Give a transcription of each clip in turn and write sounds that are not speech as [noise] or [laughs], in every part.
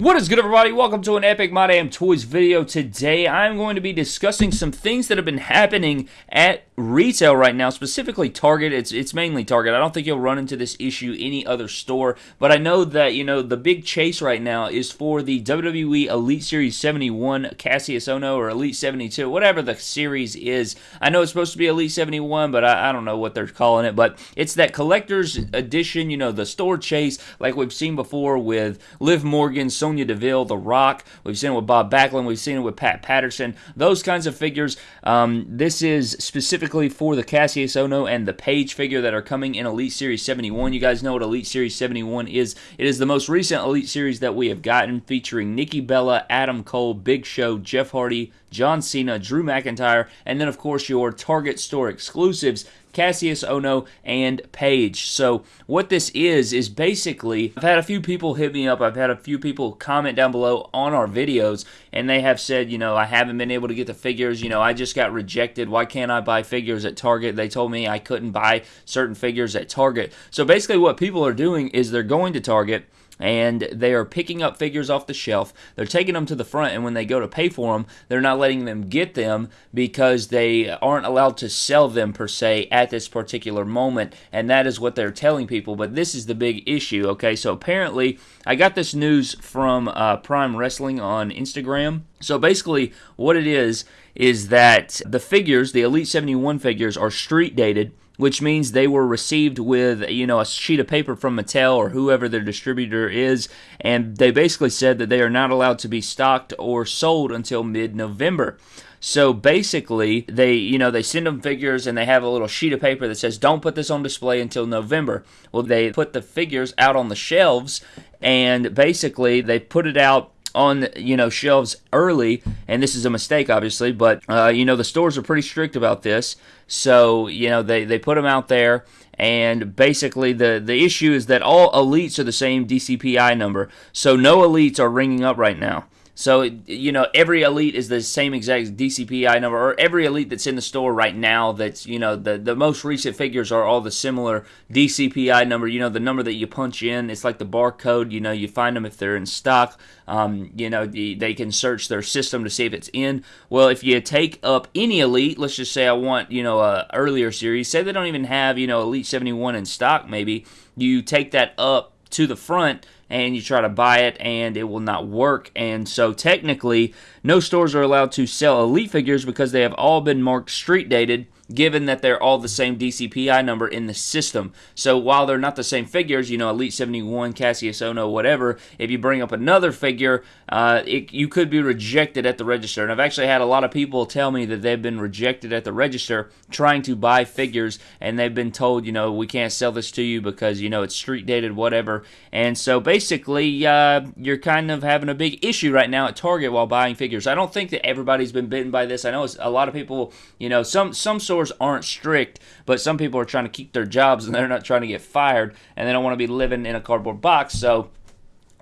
What is good everybody? Welcome to an Epic My Damn Toys video. Today I'm going to be discussing some things that have been happening at retail right now, specifically Target. It's it's mainly Target. I don't think you'll run into this issue any other store, but I know that, you know, the big chase right now is for the WWE Elite Series 71 Cassius Ohno or Elite 72, whatever the series is. I know it's supposed to be Elite 71, but I, I don't know what they're calling it, but it's that collector's edition, you know, the store chase like we've seen before with Liv Morgan, Sonya Deville, The Rock. We've seen it with Bob Backlund. We've seen it with Pat Patterson. Those kinds of figures. Um, this is specifically for the Cassius Ohno and the Paige figure that are coming in Elite Series 71. You guys know what Elite Series 71 is. It is the most recent Elite Series that we have gotten, featuring Nikki Bella, Adam Cole, Big Show, Jeff Hardy, John Cena, Drew McIntyre, and then, of course, your Target store exclusives Cassius Ohno, and Paige. So what this is is basically I've had a few people hit me up. I've had a few people comment down below on our videos and they have said, you know, I haven't been able to get the figures, you know, I just got rejected. Why can't I buy figures at Target? They told me I couldn't buy certain figures at Target. So basically what people are doing is they're going to Target and they are picking up figures off the shelf. They're taking them to the front, and when they go to pay for them, they're not letting them get them because they aren't allowed to sell them per se at this particular moment, and that is what they're telling people. But this is the big issue, okay? So apparently, I got this news from uh, Prime Wrestling on Instagram. So basically, what it is is that the figures, the Elite 71 figures, are street dated which means they were received with you know a sheet of paper from Mattel or whoever their distributor is, and they basically said that they are not allowed to be stocked or sold until mid-November. So basically, they you know they send them figures and they have a little sheet of paper that says don't put this on display until November. Well, they put the figures out on the shelves and basically they put it out on you know shelves early and this is a mistake obviously but uh, you know the stores are pretty strict about this. So you know they, they put them out there and basically the the issue is that all elites are the same dcpi number. So no elites are ringing up right now so, you know, every elite is the same exact DCPI number, or every elite that's in the store right now that's, you know, the, the most recent figures are all the similar DCPI number, you know, the number that you punch in. It's like the barcode, you know, you find them if they're in stock. Um, you know, the, they can search their system to see if it's in. Well, if you take up any elite, let's just say I want, you know, a earlier series, say they don't even have, you know, Elite 71 in stock, maybe, you take that up to the front and you try to buy it and it will not work. And so technically, no stores are allowed to sell Elite figures because they have all been marked street dated given that they're all the same DCPI number in the system. So while they're not the same figures, you know, Elite 71, Cassius Ohno, whatever, if you bring up another figure, uh, it, you could be rejected at the register. And I've actually had a lot of people tell me that they've been rejected at the register trying to buy figures, and they've been told, you know, we can't sell this to you because, you know, it's street dated, whatever. And so basically, uh, you're kind of having a big issue right now at Target while buying figures. I don't think that everybody's been bitten by this. I know a lot of people, you know, some, some sort stores aren't strict, but some people are trying to keep their jobs and they're not trying to get fired and they don't want to be living in a cardboard box. So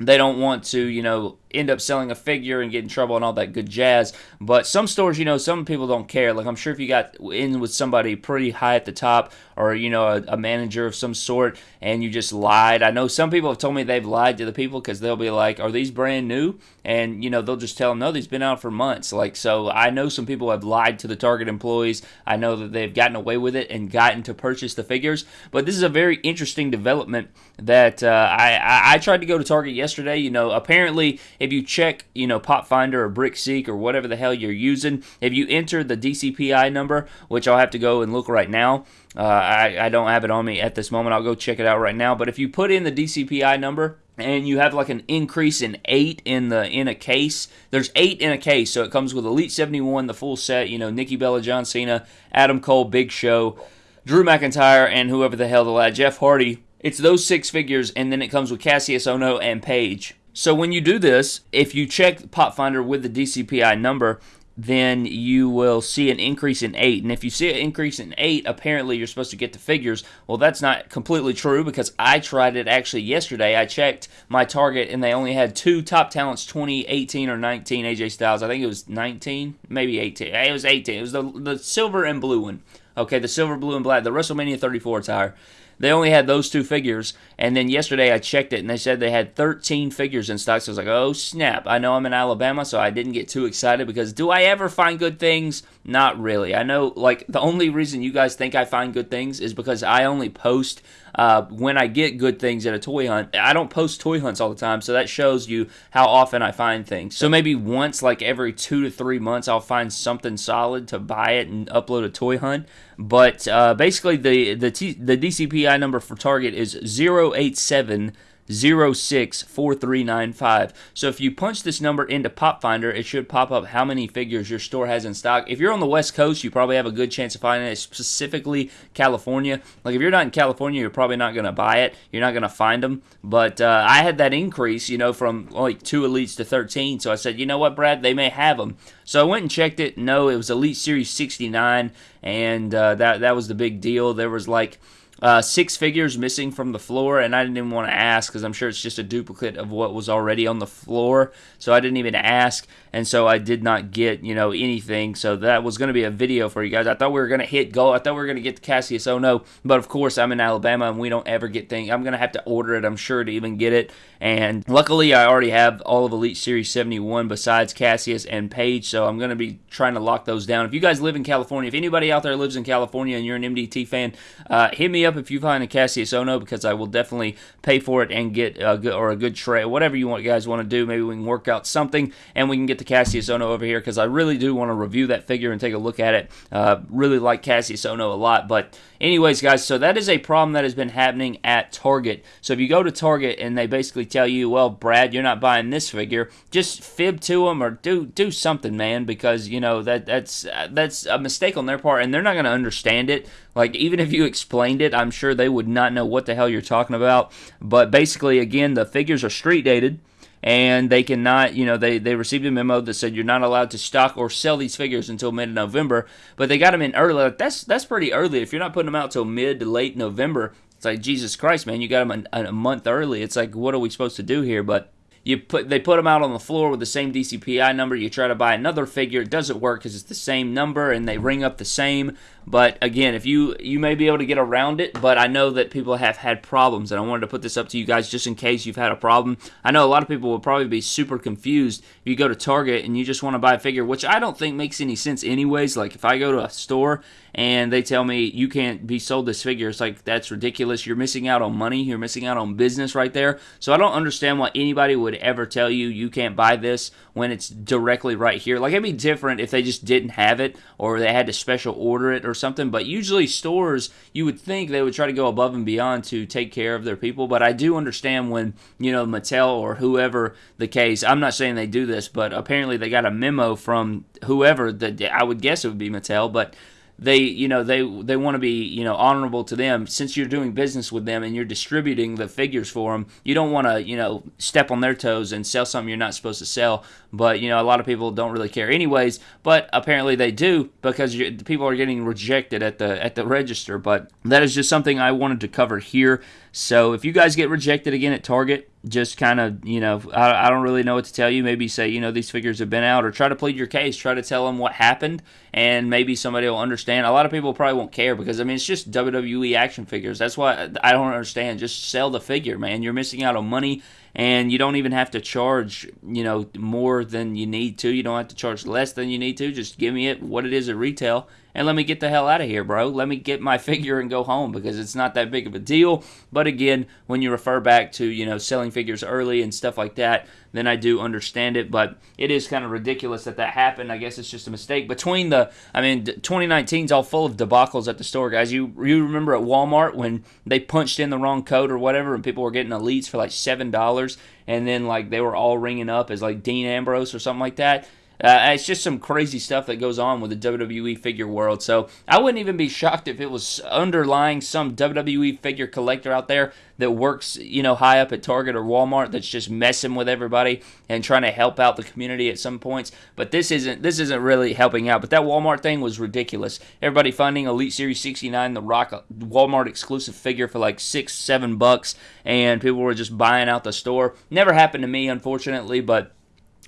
they don't want to, you know, end up selling a figure and get in trouble and all that good jazz. But some stores, you know, some people don't care. Like I'm sure if you got in with somebody pretty high at the top or, you know, a, a manager of some sort and you just lied. I know some people have told me they've lied to the people because they'll be like, are these brand new? And, you know, they'll just tell them, no, these been out for months. Like, so I know some people have lied to the Target employees. I know that they've gotten away with it and gotten to purchase the figures. But this is a very interesting development that uh, I, I, I tried to go to Target yesterday. You know, apparently if you check, you know, PopFindr or BrickSeek or whatever the hell you're using, if you enter the DCPI number, which I'll have to go and look right now, uh, I, I don't have it on me at this moment. I'll go check it out right now. But if you put in the DCPI number, and you have like an increase in eight in the in a case. There's eight in a case, so it comes with Elite 71, the full set. You know, Nikki Bella, John Cena, Adam Cole, Big Show, Drew McIntyre, and whoever the hell the lad, Jeff Hardy. It's those six figures, and then it comes with Cassius Ohno and Paige. So when you do this, if you check PopFindr with the DCPI number, then you will see an increase in 8. And if you see an increase in 8, apparently you're supposed to get the figures. Well, that's not completely true because I tried it actually yesterday. I checked my Target and they only had two Top Talents 2018 or 19 AJ Styles. I think it was 19, maybe 18. It was 18. It was the, the silver and blue one. Okay, the silver, blue, and black, the WrestleMania 34 attire They only had those two figures, and then yesterday I checked it and they said they had 13 figures in stock. So I was like, oh snap! I know I'm in Alabama, so I didn't get too excited because do I ever find good things? Not really. I know like the only reason you guys think I find good things is because I only post uh, when I get good things at a toy hunt. I don't post toy hunts all the time, so that shows you how often I find things. So maybe once, like every two to three months, I'll find something solid to buy it and upload a toy hunt. But uh, basically, the the T, the DCPI number for Target is 087 064395. So if you punch this number into PopFindr, it should pop up how many figures your store has in stock. If you're on the West Coast, you probably have a good chance of finding it, specifically California. Like if you're not in California, you're probably not going to buy it. You're not going to find them. But uh, I had that increase, you know, from like two elites to 13. So I said, you know what, Brad, they may have them. So I went and checked it. No, it was Elite Series 69, and uh, that that was the big deal. There was like uh, six figures missing from the floor, and I didn't even want to ask because I'm sure it's just a duplicate of what was already on the floor. So I didn't even ask, and so I did not get you know anything. So that was going to be a video for you guys. I thought we were going to hit goal. I thought we were going to get the Cassius Oh no, but of course I'm in Alabama and we don't ever get things. I'm going to have to order it. I'm sure to even get it. And luckily I already have all of Elite Series 71 besides Cassius and Paige, so I'm going to be trying to lock those down. If you guys live in California, if anybody out there lives in California and you're an MDT fan, uh, hit me up if you find a Cassius Ohno because I will definitely pay for it and get a good or a good tray, whatever you want, guys want to do. Maybe we can work out something and we can get the Cassius Ohno over here because I really do want to review that figure and take a look at it. Uh, really like Cassius Ohno a lot, but anyways, guys, so that is a problem that has been happening at Target. So if you go to Target and they basically tell you, well, Brad, you're not buying this figure, just fib to them or do do something, man, because you know that that's that's a mistake on their part, and they're not going to understand it. Like even if you explained it, I'm sure they would not know what the hell you're talking about. But basically, again, the figures are street dated and they cannot, you know, they, they received a memo that said you're not allowed to stock or sell these figures until mid November, but they got them in early. That's that's pretty early. If you're not putting them out till mid to late November, it's like Jesus Christ, man, you got them a, a month early. It's like, what are we supposed to do here? But you put they put them out on the floor with the same DCPI number. You try to buy another figure, it doesn't work because it's the same number and they ring up the same. But again, if you you may be able to get around it, but I know that people have had problems, and I wanted to put this up to you guys just in case you've had a problem. I know a lot of people will probably be super confused if you go to Target and you just want to buy a figure, which I don't think makes any sense anyways. Like if I go to a store and they tell me you can't be sold this figure, it's like that's ridiculous. You're missing out on money. You're missing out on business right there. So I don't understand why anybody would ever tell you you can't buy this when it's directly right here. Like it'd be different if they just didn't have it or they had to special order it or something. But usually stores, you would think they would try to go above and beyond to take care of their people. But I do understand when you know Mattel or whoever the case. I'm not saying they do this, but apparently they got a memo from whoever that I would guess it would be Mattel, but they you know they they want to be you know honorable to them. Since you're doing business with them and you're distributing the figures for them you don't want to you know step on their toes and sell something you're not supposed to sell. But you know a lot of people don't really care anyways. But apparently they do because people are getting rejected at the at the register. But that is just something I wanted to cover here. So if you guys get rejected again at Target just kind of, you know, I, I, don't really know what to tell you. Maybe say, you know, these figures have been out, or try to plead your case. Try to tell them what happened, and maybe somebody will understand. A lot of people probably won't care because I mean, it's just WWE action figures. That's why I don't understand. Just sell the figure, man. You're missing out on money, and you don't even have to charge, you know, more than you need to. You don't have to charge less than you need to. Just give me it what it is at retail and let me get the hell out of here, bro. Let me get my [laughs] figure and go home because it's not that big of a deal. But again, when you refer back to, you know, selling figures early and stuff like that, then I do understand it. But it is kind of ridiculous that that happened. I guess it's just a mistake. Between the, I mean, 2019 is all full of debacles at the store, guys. You you remember at Walmart when they punched in the wrong code or whatever, and people were getting elites for like seven dollars, and then like they were all ringing up as like Dean Ambrose or something like that. Uh, it's just some crazy stuff that goes on with the WWE figure world. So I wouldn't even be shocked if it was underlying some WWE figure collector out there that works, you know, high up at Target or Walmart that's just messing with everybody and trying to help out the community at some points. But this isn't this isn't really helping out. But that Walmart thing was ridiculous. Everybody finding Elite Series 69, the Rock Walmart exclusive figure for like six, seven bucks, and people were just buying out the store. Never happened to me, unfortunately, but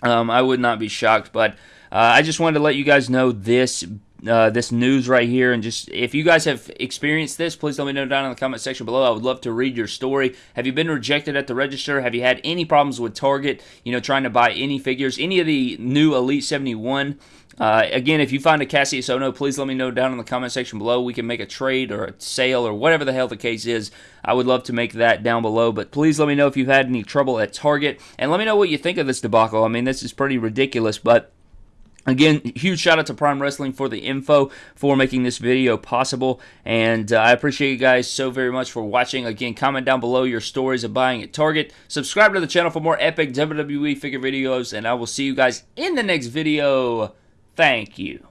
um, I would not be shocked, but uh, I just wanted to let you guys know this uh, this news right here. And just if you guys have experienced this, please let me know down in the comment section below. I would love to read your story. Have you been rejected at the register? Have you had any problems with Target? You know, trying to buy any figures, any of the new Elite 71? Uh, again, if you find a Cassius Ohno, please let me know down in the comment section below. We can make a trade or a sale or whatever the hell the case is. I would love to make that down below. But please let me know if you've had any trouble at Target. And let me know what you think of this debacle. I mean, this is pretty ridiculous, but. Again, huge shout out to Prime Wrestling for the info for making this video possible. And uh, I appreciate you guys so very much for watching. Again, comment down below your stories of buying at Target. Subscribe to the channel for more epic WWE figure videos. And I will see you guys in the next video. Thank you.